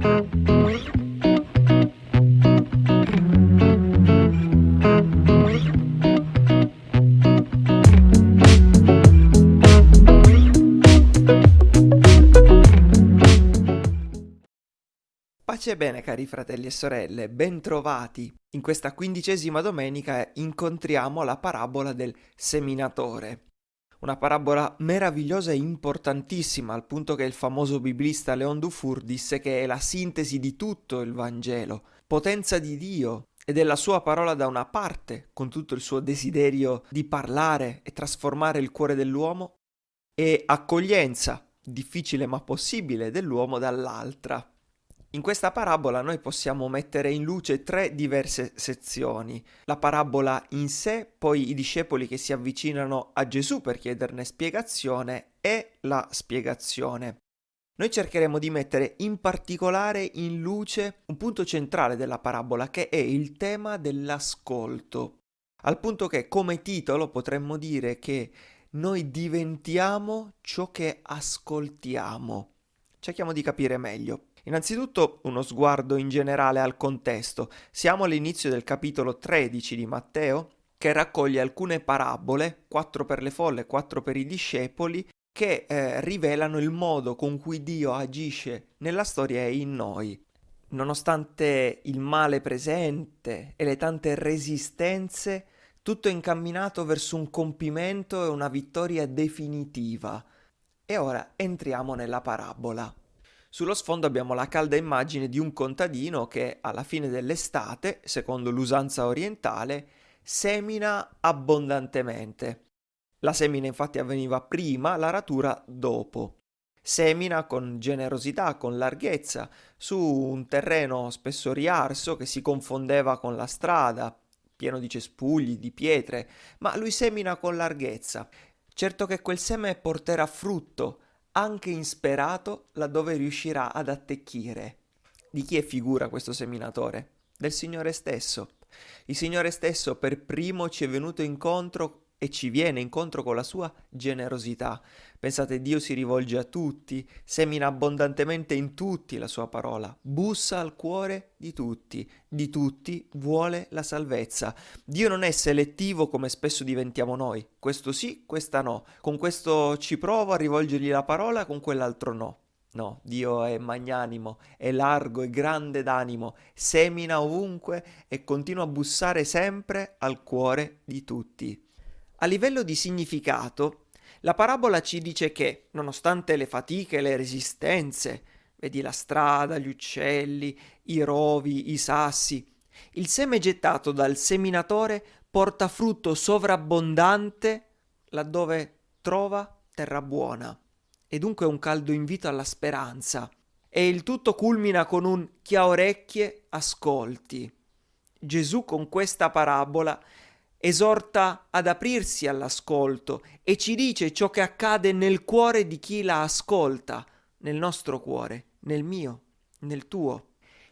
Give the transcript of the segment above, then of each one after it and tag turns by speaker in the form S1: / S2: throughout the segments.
S1: Pace e bene cari fratelli e sorelle, bentrovati. In questa quindicesima domenica incontriamo la parabola del seminatore. Una parabola meravigliosa e importantissima, al punto che il famoso biblista Leon Dufour disse che è la sintesi di tutto il Vangelo, potenza di Dio e della sua parola da una parte, con tutto il suo desiderio di parlare e trasformare il cuore dell'uomo, e accoglienza, difficile ma possibile, dell'uomo dall'altra. In questa parabola noi possiamo mettere in luce tre diverse sezioni. La parabola in sé, poi i discepoli che si avvicinano a Gesù per chiederne spiegazione e la spiegazione. Noi cercheremo di mettere in particolare in luce un punto centrale della parabola che è il tema dell'ascolto. Al punto che come titolo potremmo dire che noi diventiamo ciò che ascoltiamo. Cerchiamo di capire meglio. Innanzitutto uno sguardo in generale al contesto. Siamo all'inizio del capitolo 13 di Matteo, che raccoglie alcune parabole, quattro per le folle, quattro per i discepoli, che eh, rivelano il modo con cui Dio agisce nella storia e in noi. Nonostante il male presente e le tante resistenze, tutto è incamminato verso un compimento e una vittoria definitiva. E ora entriamo nella parabola. Sullo sfondo abbiamo la calda immagine di un contadino che alla fine dell'estate, secondo l'usanza orientale, semina abbondantemente. La semina infatti avveniva prima, la ratura dopo. Semina con generosità, con larghezza, su un terreno spesso riarso che si confondeva con la strada, pieno di cespugli, di pietre, ma lui semina con larghezza. Certo che quel seme porterà frutto, anche insperato laddove riuscirà ad attecchire. Di chi è figura questo seminatore? Del Signore stesso. Il Signore stesso per primo ci è venuto incontro e ci viene incontro con la sua generosità. Pensate, Dio si rivolge a tutti, semina abbondantemente in tutti la sua parola, bussa al cuore di tutti, di tutti vuole la salvezza. Dio non è selettivo come spesso diventiamo noi, questo sì, questa no, con questo ci provo a rivolgergli la parola, con quell'altro no. No, Dio è magnanimo, è largo, è grande d'animo, semina ovunque e continua a bussare sempre al cuore di tutti. A livello di significato, la parabola ci dice che, nonostante le fatiche e le resistenze, vedi la strada, gli uccelli, i rovi, i sassi, il seme gettato dal seminatore porta frutto sovrabbondante laddove trova terra buona. E dunque un caldo invito alla speranza. E il tutto culmina con un chi ha orecchie ascolti. Gesù con questa parabola esorta ad aprirsi all'ascolto e ci dice ciò che accade nel cuore di chi la ascolta, nel nostro cuore, nel mio, nel tuo.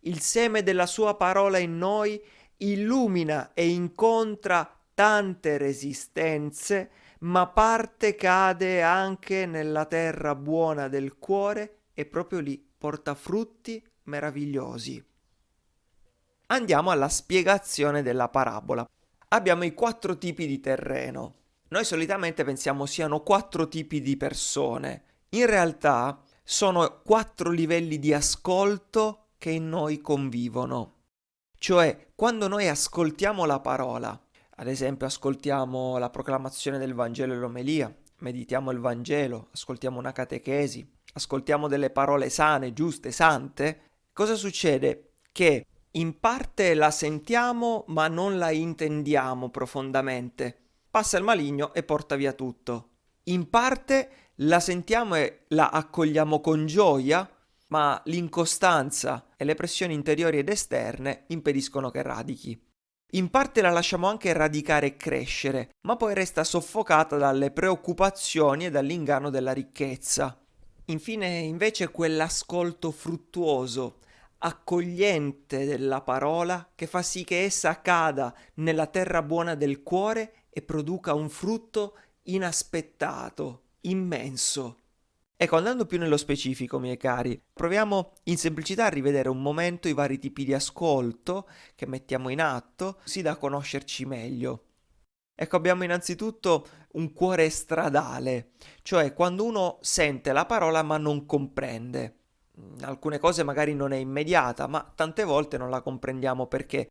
S1: Il seme della sua parola in noi illumina e incontra tante resistenze, ma parte cade anche nella terra buona del cuore e proprio lì porta frutti meravigliosi. Andiamo alla spiegazione della parabola abbiamo i quattro tipi di terreno. Noi solitamente pensiamo siano quattro tipi di persone. In realtà sono quattro livelli di ascolto che in noi convivono. Cioè, quando noi ascoltiamo la parola, ad esempio ascoltiamo la proclamazione del Vangelo e l'omelia, meditiamo il Vangelo, ascoltiamo una catechesi, ascoltiamo delle parole sane, giuste, sante, cosa succede? Che in parte la sentiamo ma non la intendiamo profondamente. Passa il maligno e porta via tutto. In parte la sentiamo e la accogliamo con gioia, ma l'incostanza e le pressioni interiori ed esterne impediscono che radichi. In parte la lasciamo anche radicare e crescere, ma poi resta soffocata dalle preoccupazioni e dall'inganno della ricchezza. Infine, invece, quell'ascolto fruttuoso, accogliente della parola che fa sì che essa cada nella terra buona del cuore e produca un frutto inaspettato, immenso. Ecco, andando più nello specifico, miei cari, proviamo in semplicità a rivedere un momento i vari tipi di ascolto che mettiamo in atto, così da conoscerci meglio. Ecco, abbiamo innanzitutto un cuore stradale, cioè quando uno sente la parola ma non comprende. Alcune cose magari non è immediata, ma tante volte non la comprendiamo perché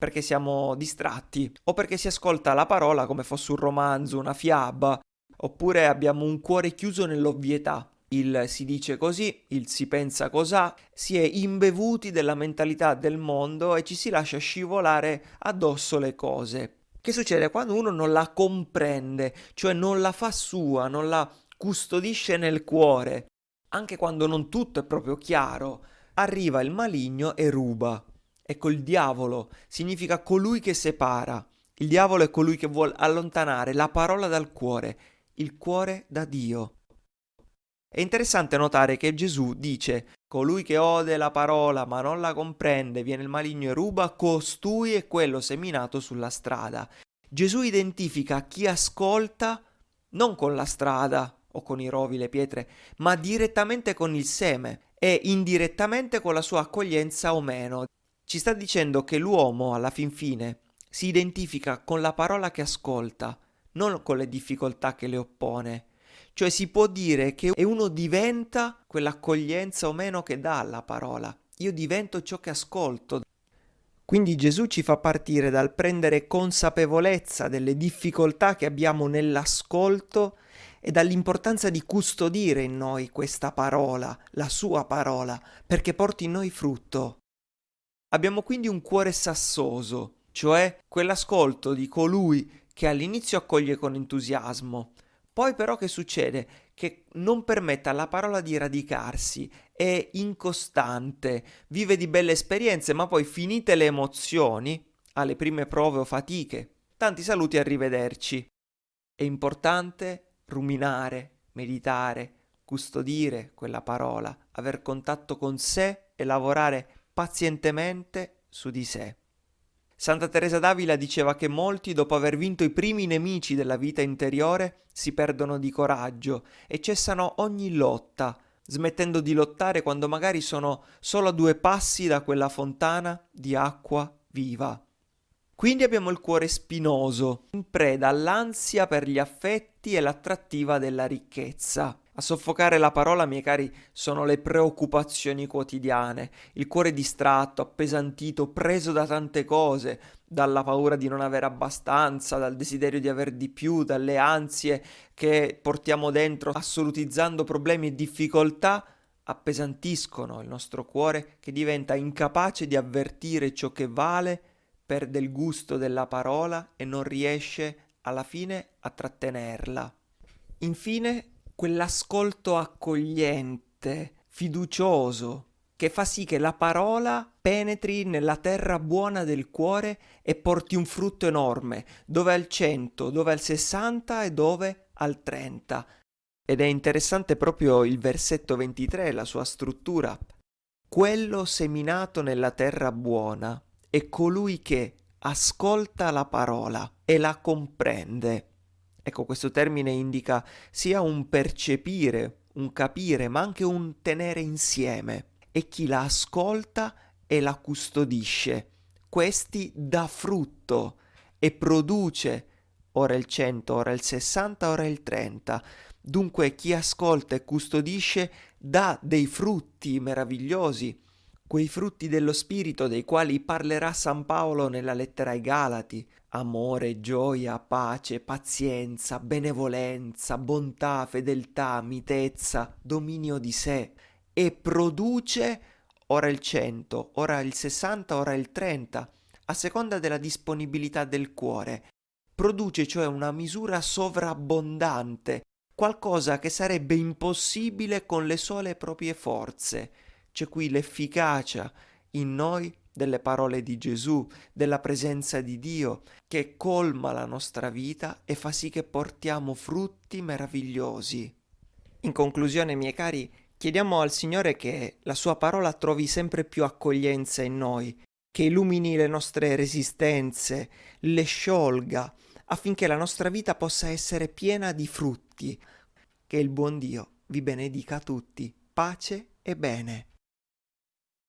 S1: perché siamo distratti o perché si ascolta la parola come fosse un romanzo, una fiaba, oppure abbiamo un cuore chiuso nell'ovvietà. Il si dice così, il si pensa cos'ha, si è imbevuti della mentalità del mondo e ci si lascia scivolare addosso le cose. Che succede quando uno non la comprende, cioè non la fa sua, non la custodisce nel cuore, anche quando non tutto è proprio chiaro, arriva il maligno e ruba. Ecco, il diavolo significa colui che separa. Il diavolo è colui che vuole allontanare la parola dal cuore, il cuore da Dio. È interessante notare che Gesù dice colui che ode la parola ma non la comprende, viene il maligno e ruba, costui è quello seminato sulla strada. Gesù identifica chi ascolta non con la strada o con i rovi, le pietre, ma direttamente con il seme e indirettamente con la sua accoglienza o meno. Ci sta dicendo che l'uomo, alla fin fine, si identifica con la parola che ascolta, non con le difficoltà che le oppone. Cioè si può dire che uno diventa quell'accoglienza o meno che dà alla parola. Io divento ciò che ascolto. Quindi Gesù ci fa partire dal prendere consapevolezza delle difficoltà che abbiamo nell'ascolto e dall'importanza di custodire in noi questa parola, la sua parola, perché porti in noi frutto. Abbiamo quindi un cuore sassoso, cioè quell'ascolto di colui che all'inizio accoglie con entusiasmo, poi però che succede? Che non permette alla parola di radicarsi, è incostante, vive di belle esperienze, ma poi finite le emozioni, alle prime prove o fatiche, tanti saluti e arrivederci. È importante ruminare, meditare, custodire quella parola, aver contatto con sé e lavorare pazientemente su di sé. Santa Teresa d'Avila diceva che molti, dopo aver vinto i primi nemici della vita interiore, si perdono di coraggio e cessano ogni lotta, smettendo di lottare quando magari sono solo a due passi da quella fontana di acqua viva. Quindi abbiamo il cuore spinoso, in preda all'ansia per gli affetti e l'attrattiva della ricchezza. A soffocare la parola, miei cari, sono le preoccupazioni quotidiane, il cuore distratto, appesantito, preso da tante cose, dalla paura di non avere abbastanza, dal desiderio di aver di più, dalle ansie che portiamo dentro, assolutizzando problemi e difficoltà, appesantiscono il nostro cuore che diventa incapace di avvertire ciò che vale, perde il gusto della parola e non riesce alla fine a trattenerla. Infine quell'ascolto accogliente, fiducioso, che fa sì che la parola penetri nella terra buona del cuore e porti un frutto enorme, dove al 100, dove al 60 e dove al 30. Ed è interessante proprio il versetto 23, la sua struttura. Quello seminato nella terra buona è colui che ascolta la parola e la comprende Ecco, questo termine indica sia un percepire, un capire, ma anche un tenere insieme. E chi la ascolta e la custodisce. Questi dà frutto e produce ora il 100, ora il 60, ora il 30. Dunque chi ascolta e custodisce dà dei frutti meravigliosi, quei frutti dello Spirito dei quali parlerà San Paolo nella lettera ai Galati, amore, gioia, pace, pazienza, benevolenza, bontà, fedeltà, mitezza, dominio di sé e produce ora il 100, ora il 60, ora il 30, a seconda della disponibilità del cuore. Produce cioè una misura sovrabbondante, qualcosa che sarebbe impossibile con le sole proprie forze. C'è qui l'efficacia in noi delle parole di Gesù, della presenza di Dio, che colma la nostra vita e fa sì che portiamo frutti meravigliosi. In conclusione, miei cari, chiediamo al Signore che la sua parola trovi sempre più accoglienza in noi, che illumini le nostre resistenze, le sciolga, affinché la nostra vita possa essere piena di frutti. Che il buon Dio vi benedica tutti. Pace e bene.